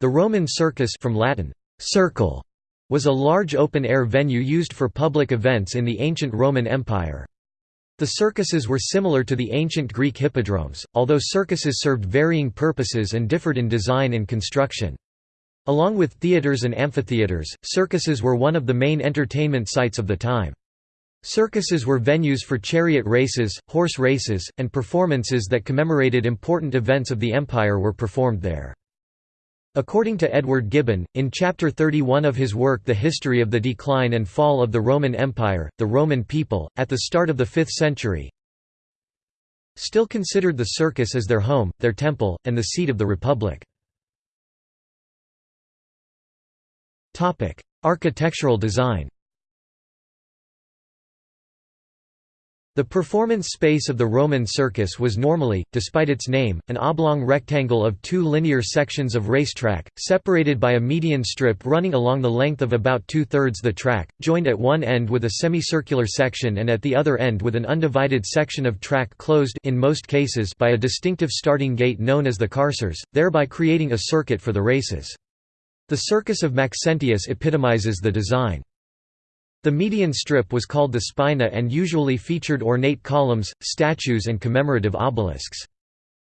The Roman circus from Latin, circle, was a large open-air venue used for public events in the ancient Roman Empire. The circuses were similar to the ancient Greek hippodromes, although circuses served varying purposes and differed in design and construction. Along with theaters and amphitheaters, circuses were one of the main entertainment sites of the time. Circuses were venues for chariot races, horse races, and performances that commemorated important events of the empire were performed there. According to Edward Gibbon, in Chapter 31 of his work The History of the Decline and Fall of the Roman Empire, the Roman people, at the start of the 5th century, still considered the circus as their home, their temple, and the seat of the republic. Architectural design The performance space of the Roman circus was normally, despite its name, an oblong rectangle of two linear sections of racetrack, separated by a median strip running along the length of about two-thirds the track, joined at one end with a semicircular section and at the other end with an undivided section of track closed in most cases by a distinctive starting gate known as the carceres, thereby creating a circuit for the races. The Circus of Maxentius epitomizes the design. The median strip was called the spina and usually featured ornate columns, statues and commemorative obelisks.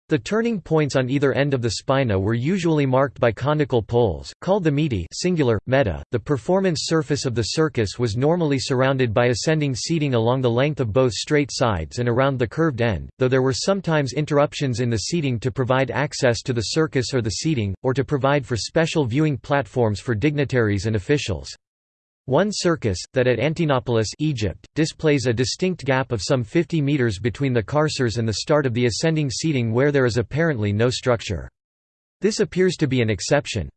The turning points on either end of the spina were usually marked by conical poles, called the metae singular, meta. .The performance surface of the circus was normally surrounded by ascending seating along the length of both straight sides and around the curved end, though there were sometimes interruptions in the seating to provide access to the circus or the seating, or to provide for special viewing platforms for dignitaries and officials. One circus, that at Antinopolis Egypt, displays a distinct gap of some 50 metres between the carceres and the start of the ascending seating where there is apparently no structure. This appears to be an exception.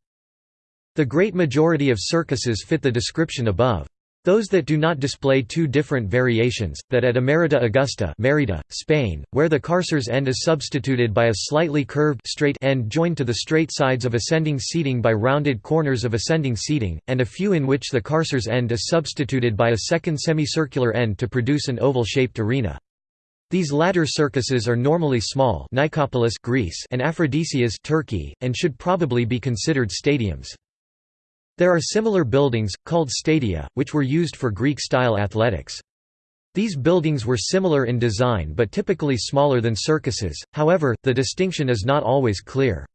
The great majority of circuses fit the description above. Those that do not display two different variations, that at Emerita Augusta Merida, Spain, where the carcer's end is substituted by a slightly curved straight end joined to the straight sides of ascending seating by rounded corners of ascending seating, and a few in which the carcer's end is substituted by a second semicircular end to produce an oval-shaped arena. These latter circuses are normally small Nicopolis Greece and Aphrodisias Turkey, and should probably be considered stadiums. There are similar buildings, called stadia, which were used for Greek-style athletics. These buildings were similar in design but typically smaller than circuses, however, the distinction is not always clear.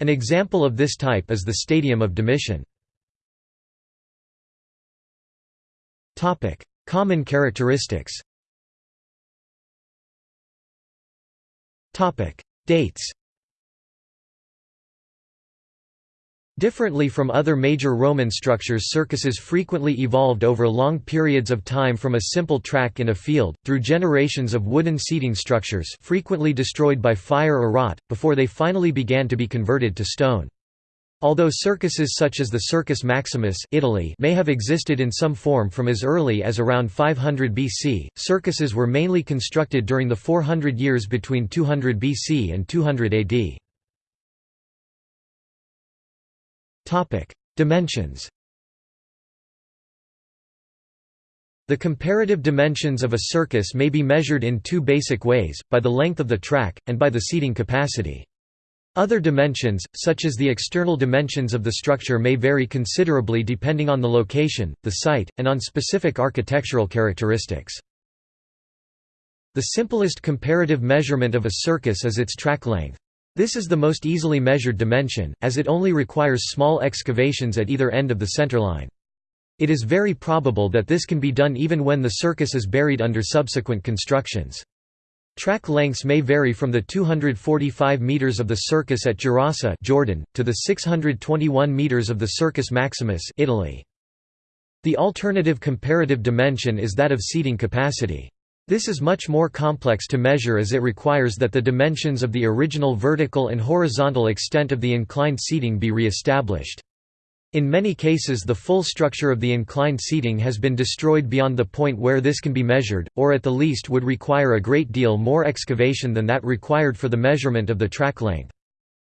An example of this type is the Stadium of Domitian. Common characteristics Dates Differently from other major Roman structures circuses frequently evolved over long periods of time from a simple track in a field, through generations of wooden seating structures frequently destroyed by fire or rot, before they finally began to be converted to stone. Although circuses such as the Circus Maximus Italy may have existed in some form from as early as around 500 BC, circuses were mainly constructed during the 400 years between 200 BC and 200 AD. Topic: Dimensions. The comparative dimensions of a circus may be measured in two basic ways, by the length of the track, and by the seating capacity. Other dimensions, such as the external dimensions of the structure may vary considerably depending on the location, the site, and on specific architectural characteristics. The simplest comparative measurement of a circus is its track length. This is the most easily measured dimension, as it only requires small excavations at either end of the centerline. It is very probable that this can be done even when the circus is buried under subsequent constructions. Track lengths may vary from the 245 meters of the Circus at Gerasa, Jordan, to the 621 meters of the Circus Maximus, Italy. The alternative comparative dimension is that of seating capacity. This is much more complex to measure as it requires that the dimensions of the original vertical and horizontal extent of the inclined seating be re-established. In many cases the full structure of the inclined seating has been destroyed beyond the point where this can be measured, or at the least would require a great deal more excavation than that required for the measurement of the track length.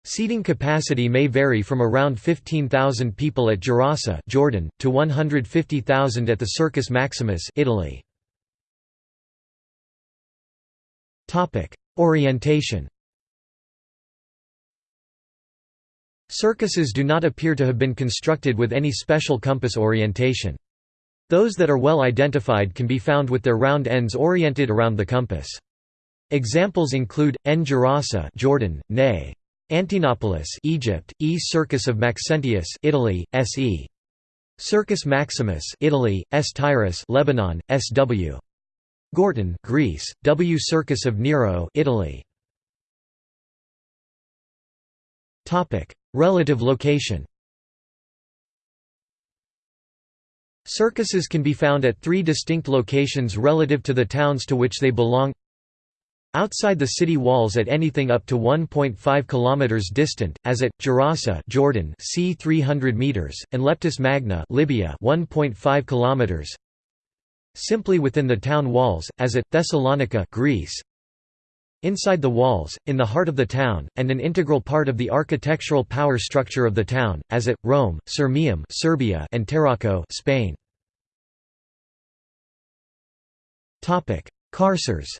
Seating capacity may vary from around 15,000 people at Gerasa Jordan, to 150,000 at the Circus Maximus Italy. Topic: Orientation. Circuses do not appear to have been constructed with any special compass orientation. Those that are well identified can be found with their round ends oriented around the compass. Examples include N. Gerasa, Jordan, Ne. Antinopolis, Egypt, E Circus of Maxentius, Italy, SE. Circus Maximus, Italy, S Tyrus, Lebanon, SW. Gortyn, Greece, W Circus of Nero, Italy. Topic: Relative location. Circuses can be found at three distinct locations relative to the towns to which they belong outside the city walls at anything up to 1.5 km distant, as at Gerasa Jordan, c 300 meters, and Leptis Magna Libya 1.5 km. Simply within the town walls, as at Thessalonica Greece. Inside the walls, in the heart of the town, and an integral part of the architectural power structure of the town, as at Rome, Sirmium Serbia, and Tarraco Spain. Carceres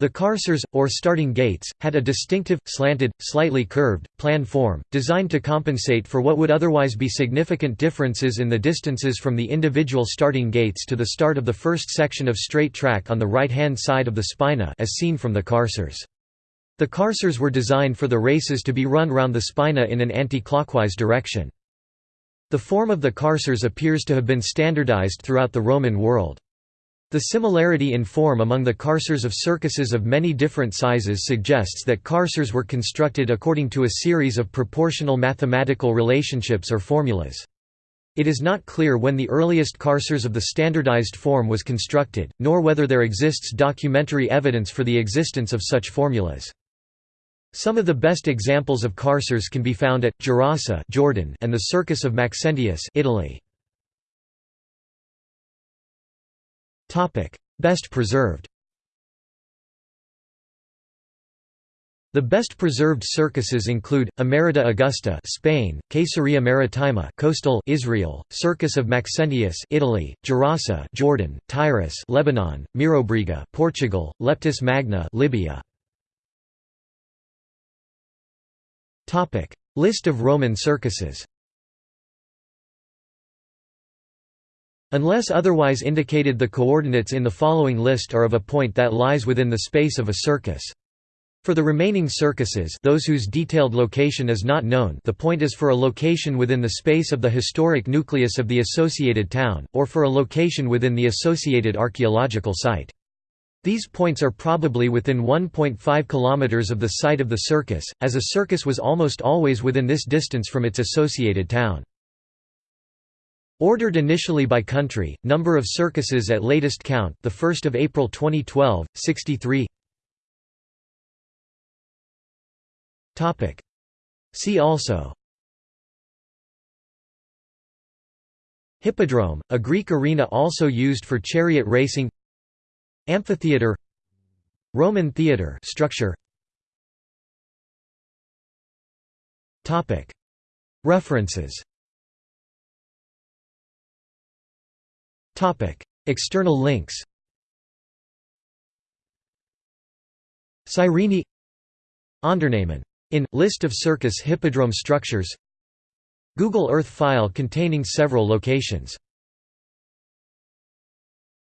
The carceres, or starting gates, had a distinctive, slanted, slightly curved, plan form, designed to compensate for what would otherwise be significant differences in the distances from the individual starting gates to the start of the first section of straight track on the right-hand side of the spina as seen from the carceres. The carceres were designed for the races to be run round the spina in an anti-clockwise direction. The form of the carceres appears to have been standardized throughout the Roman world. The similarity in form among the carceres of circuses of many different sizes suggests that carceres were constructed according to a series of proportional mathematical relationships or formulas. It is not clear when the earliest carceres of the standardized form was constructed, nor whether there exists documentary evidence for the existence of such formulas. Some of the best examples of carceres can be found at Gerasa Jordan and the Circus of Maxentius Italy. Best preserved The best preserved circuses include Emerita Augusta, Spain; Caesarea Maritima, coastal Israel; Circus of Maxentius, Italy; Gerasa, Jordan; Tyrus, Lebanon; Mirobriga, Portugal; Leptis Magna, Libya. Topic: List of Roman circuses. Unless otherwise indicated the coordinates in the following list are of a point that lies within the space of a circus. For the remaining circuses those whose detailed location is not known the point is for a location within the space of the historic nucleus of the associated town, or for a location within the associated archaeological site. These points are probably within 1.5 km of the site of the circus, as a circus was almost always within this distance from its associated town. Ordered initially by country, number of circuses at latest count, the 1st of April 2012, 63. Topic. See also. Hippodrome, a Greek arena also used for chariot racing. Amphitheater. Roman theater structure. Topic. References External links Cyrene Ondernehmen. In List of circus hippodrome structures Google Earth file containing several locations